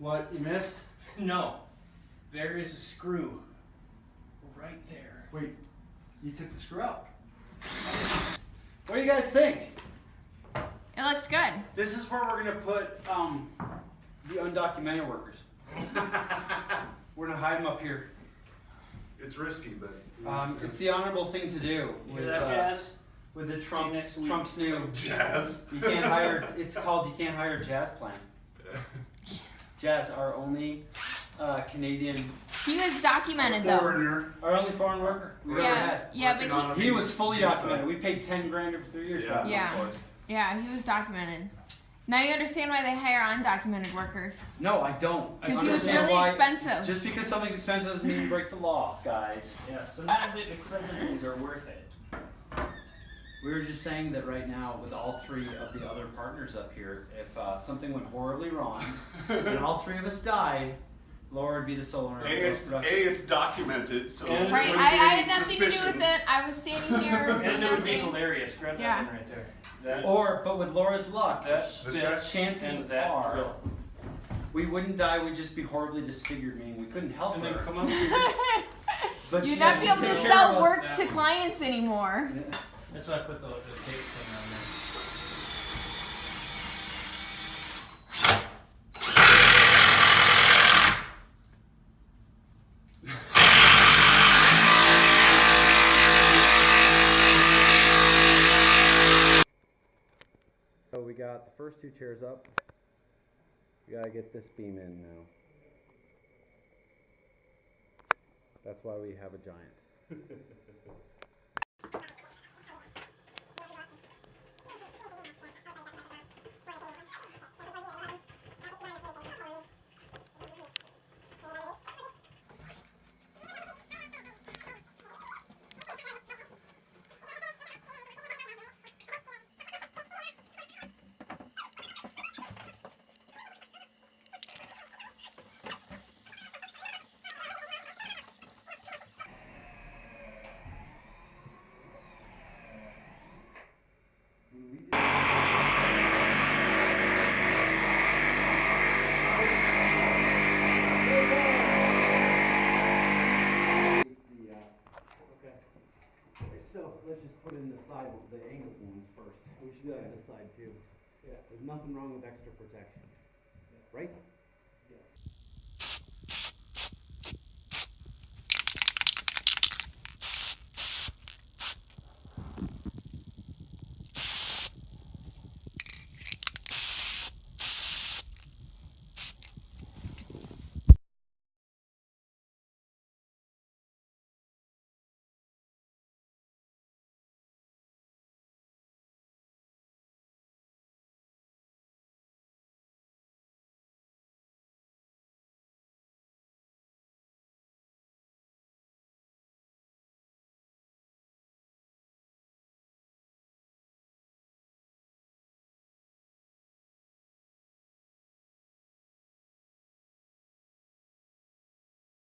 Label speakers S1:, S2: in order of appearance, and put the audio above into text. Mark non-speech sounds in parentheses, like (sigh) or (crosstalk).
S1: What, you missed?
S2: No. There is a screw. Right there.
S1: Wait, you took the screw out. What do you guys think?
S3: It looks good.
S1: This is where we're gonna put um, the undocumented workers. (laughs) we're gonna hide them up here.
S4: It's risky, but.
S1: Um, it's the honorable thing to do
S2: You
S1: with,
S2: hear that,
S1: uh,
S2: Jazz?
S1: with the Trump's. Trump's new.
S4: Jazz.
S1: You can't hire. It's called you can't hire jazz plan. (laughs) Jazz, our only uh, Canadian,
S3: He was documented though.
S4: Foreigner.
S1: our only foreign worker we've ever
S3: Yeah,
S1: had.
S3: yeah, but he,
S1: He was fully documented. We paid ten grand over three years.
S4: Yeah.
S3: Yeah. yeah, he was documented. Now you understand why they hire undocumented workers.
S1: No, I don't.
S3: Because he was really
S1: why-
S3: expensive.
S1: Just because something's expensive doesn't mean you break the law, guys.
S2: Yeah, sometimes expensive things are worth it.
S1: We were just saying that right now, with all three of the other partners up here, if uh, something went horribly wrong and all three of us died, Laura would be the sole owner.
S4: A,
S1: of
S4: it's, A, it's documented, so.
S2: And-
S3: right, I,
S4: wouldn't
S3: I had nothing to do with it. I was standing here. (laughs)
S2: And it would be hilarious. Grab that
S3: Yeah.
S2: one right there. That,
S1: Or, but with Laura's luck,
S2: that,
S1: the chances
S2: and that
S1: are
S2: drill.
S1: we wouldn't die. We'd just be horribly disfigured, meaning we couldn't help
S2: And then come up here. (laughs)
S1: But
S3: You'd
S1: she
S3: not be able to sell work to clients anymore.
S2: That's why I put the, the tape thing on there.
S1: So we got the first two chairs up. We gotta get this beam in now. That's why we have a giant. (laughs) So let's just put in the side, the angled ones first. We should do that on this side too. Yeah. There's nothing wrong with extra protection, right?